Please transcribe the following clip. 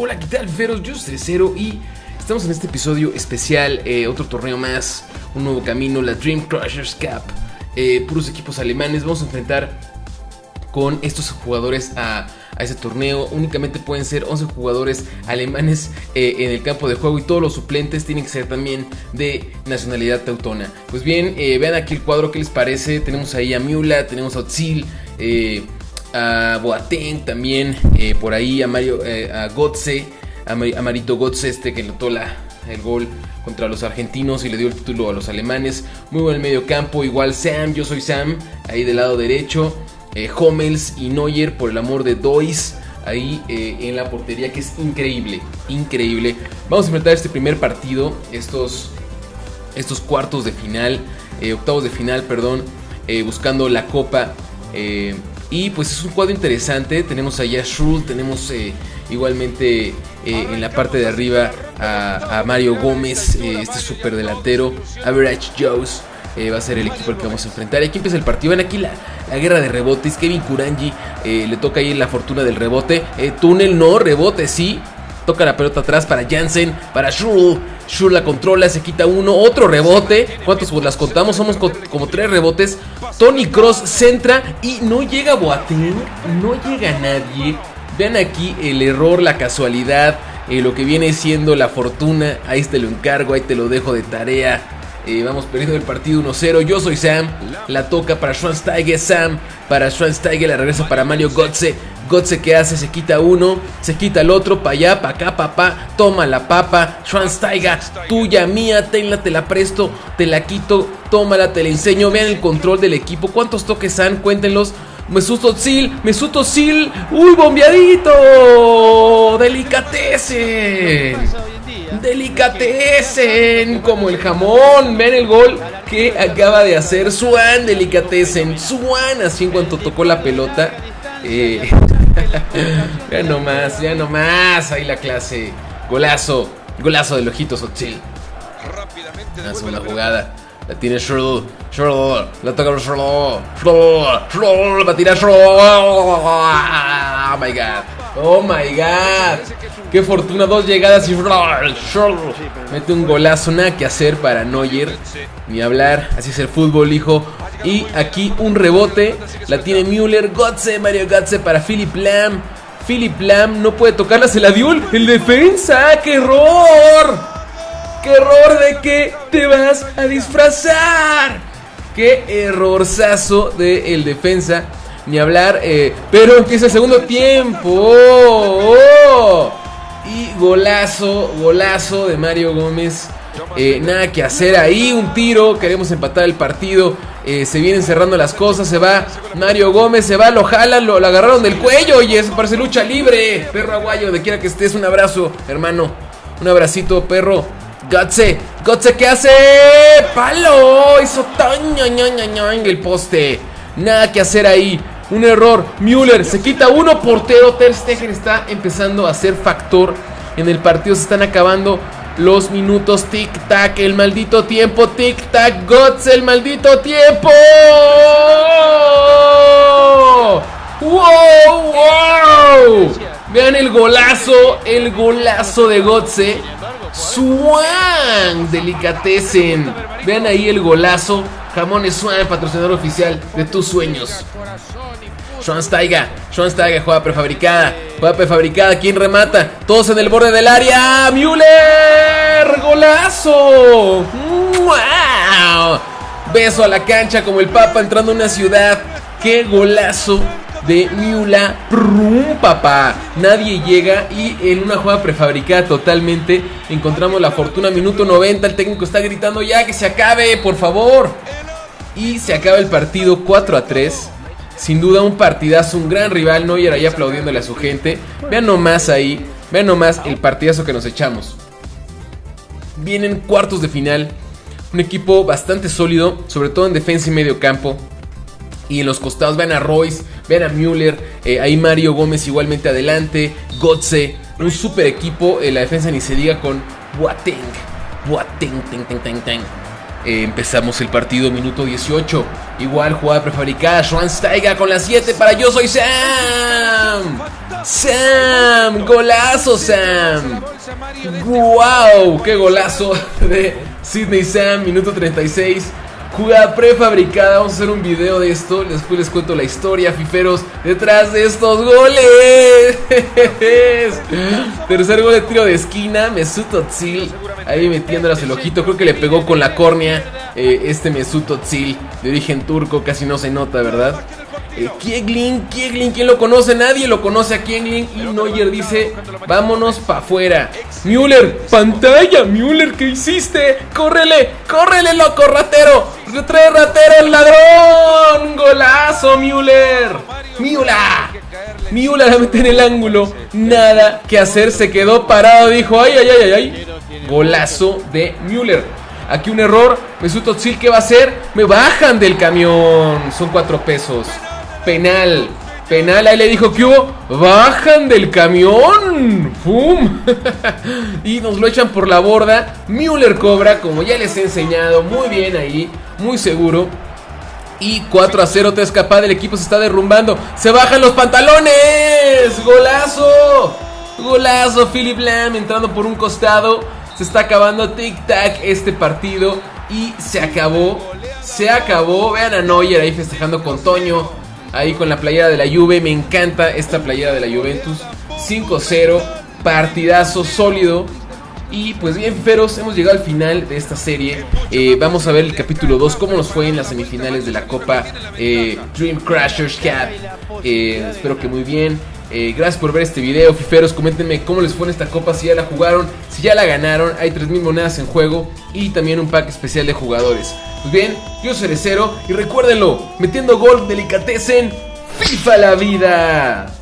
Hola, ¿qué tal, Feros? Yo soy Cero y estamos en este episodio especial, eh, otro torneo más, un nuevo camino, la Dream Crushers Cup. Eh, puros equipos alemanes, vamos a enfrentar con estos jugadores a, a ese torneo. Únicamente pueden ser 11 jugadores alemanes eh, en el campo de juego y todos los suplentes tienen que ser también de nacionalidad teutona. Pues bien, vean aquí el cuadro, ¿qué les parece? Tenemos ahí a Miula, tenemos a Otzil, eh, a Boateng también, eh, por ahí a Mario, eh, a Gotze, a, Ma- a Marito Gotze, este que notó la, el gol contra los argentinos y le dio el título a los alemanes. Muy buen medio campo, igual Sam, yo soy Sam, ahí del lado derecho. Eh, y Neuer, por el amor de Dois, ahí eh, en la portería, que es increíble, increíble. Vamos a enfrentar este primer partido, estos, estos cuartos de final, octavos de final, perdón, buscando la copa. Y pues es un cuadro interesante. Tenemos allá a Schrull, tenemos eh, igualmente eh, en la parte de arriba a, Mario Gómez, eh, este super delantero. Average Joes va a ser el equipo al que vamos a enfrentar. Y aquí empieza el partido. Ven aquí la, la guerra de rebotes. Kevin Kurangi eh, le toca ahí la fortuna del rebote. Túnel no, rebote sí. Toca la pelota atrás para Jansen, para Schurl. Schurl la controla, se quita uno, otro rebote. ¿Cuántos pues, las contamos? Somos co- como tres rebotes. Tony Cross centra y no llega Boateng, no llega nadie. Vean aquí el error, la casualidad, eh, lo que viene siendo la fortuna. Ahí te lo encargo, ahí te lo dejo de tarea. Eh, vamos perdiendo el partido 1-0. Yo soy Sam. La toca para Schwansteiger. Sam para Schwansteiger. La regresa para Mario Gotze. Gotze que hace, se quita uno, se quita el otro, pa' allá, pa' acá, papá, toma la papa, Schwansteiger, tuya, mía, tenla, te la presto, te la quito, tómala, te la enseño, vean el control del equipo, cuántos toques han, cuéntenlos, Mesut Özil, Mesut Özil, uy, bombeadito, delicatecen, delicatecen, como el jamón, vean el gol que acaba de hacer Swan, delicatecen, Swan, así en cuanto tocó la pelota, eh, ya no más, ya no más. Ahí la clase. Golazo. Golazo del ojitos Otzil. Hace una jugada. La tiene Schroll. Schroll. La toca Schroll. Schroll. Schroll. Va a tirar Schroll. Oh my god. Oh my god. Qué fortuna. Dos llegadas y. Mete un golazo. Nada que hacer para Neuer. Ni hablar. Así es el fútbol, hijo. Y aquí un rebote. La tiene Müller. Gotze. Mario Gotze para Philip Lam. Philip Lam no puede tocarla. Se la dio el, defensa. ¡Qué error! ¡Qué error de que te vas a disfrazar! ¡Qué errorzazo del el defensa! Ni hablar, eh, pero empieza el segundo tiempo. ¡Oh! ¡Oh! Y golazo, golazo de Mario Gómez. Eh, nada que hacer ahí, un tiro. Queremos empatar el partido. Eh, se vienen cerrando las cosas. Se va Mario Gómez, se va, lo jalan, lo, agarraron del cuello. Y eso parece lucha libre. Perro aguayo, de quiera que estés, un abrazo, hermano. Un abracito, perro. Gotze, Gotze, ¿qué hace? ¡Palo! Hizo tan el poste. Nada que hacer ahí. Un error. Müller se quita uno. Portero Ter Stegen está empezando a ser factor en el partido. Se están acabando los minutos. Tic tac, el maldito tiempo. Tic tac, Gotze, el maldito tiempo. ¡Wow! ¡Wow! Vean el golazo, el golazo de Gotze. Swan, delicatessen. Vean ahí el golazo. Jamones Swan, patrocinador oficial de tus sueños. Schwansteiger, Schwansteiger, juega prefabricada, juega prefabricada, ¿quién remata? Todos en el borde del área, Müller, golazo, wow, beso a la cancha como el Papa entrando a una ciudad, qué golazo de Müller, Prum, papá, nadie llega y en una jugada prefabricada totalmente encontramos la fortuna, minuto 90, el técnico está gritando ya que se acabe, por favor, y se acaba el partido 4 a 3. Sin duda un partidazo, un gran rival. Neuer ahí aplaudiéndole a su gente. Vean nomás ahí, vean nomás el partidazo que nos echamos. Vienen cuartos de final. Un equipo bastante sólido, sobre todo en defensa y medio campo. Y en los costados vean a Royce, vean a Müller, eh, ahí Mario Gómez igualmente adelante, Gotze, un super equipo. En la defensa ni se diga con Boateng. Boateng, ten, ten, ten, ten. Eh, empezamos el partido, minuto 18. Igual jugada prefabricada. Schwansteiger con la 7 para Yo Soy Sam. Sam, golazo Sam. ¡Wow! ¡Qué golazo de Sidney Sam! Minuto 36. Jugada prefabricada, vamos a hacer un video de esto. Después les cuento la historia, fiferos, detrás de estos goles. Tercer gol de tiro de esquina, Mesut Özil ahí metiéndolas el ojito. Creo que le pegó con la córnea eh, este Mesut Özil de origen turco, casi no se nota, ¿verdad? Eh, Kieglin, Kieglin, ¿quién lo conoce? Nadie lo conoce a Kieglin. Y Neuer dice, vámonos para afuera. Müller, pantalla, Müller, ¿qué hiciste? ¡Córrele, córrele, loco, ratero! ¡Trae ratero el ladrón! ¡Golazo, Müller! ¡Müller! Müller la mete en el ángulo. Nada que hacer, se quedó parado. Dijo, ay, ay, ay, ay, ay. Golazo de Müller. Aquí un error. Mesut Özil, ¿qué va a hacer? Me bajan del camión. Son cuatro pesos. Penal. Penal, ahí le dijo que hubo. Bajan del camión. ¡Fum! y nos lo echan por la borda. Müller cobra, como ya les he enseñado. Muy bien ahí. Muy seguro. Y 4 a 0 te escapa del equipo se está derrumbando. Se bajan los pantalones. Golazo. Golazo. Philip Lam entrando por un costado. Se está acabando tic-tac este partido. Y se acabó. Se acabó. Vean a Neuer ahí festejando con Toño. Ahí con la playera de la Juve. Me encanta esta playera de la Juventus. 5-0. Partidazo sólido. Y pues bien, feros, hemos llegado al final de esta serie. Eh, vamos a ver el capítulo 2, cómo nos fue en las semifinales de la Copa eh, Dream Crashers Cup. Eh, espero que muy bien. Gracias por ver este video, fiferos. Coméntenme cómo les fue en esta copa, si ya la jugaron, si ya la ganaron. Hay 3000 monedas en juego y también un pack especial de jugadores. Pues bien, yo soy Cero y recuérdenlo: metiendo gol, delicatecen, FIFA la vida.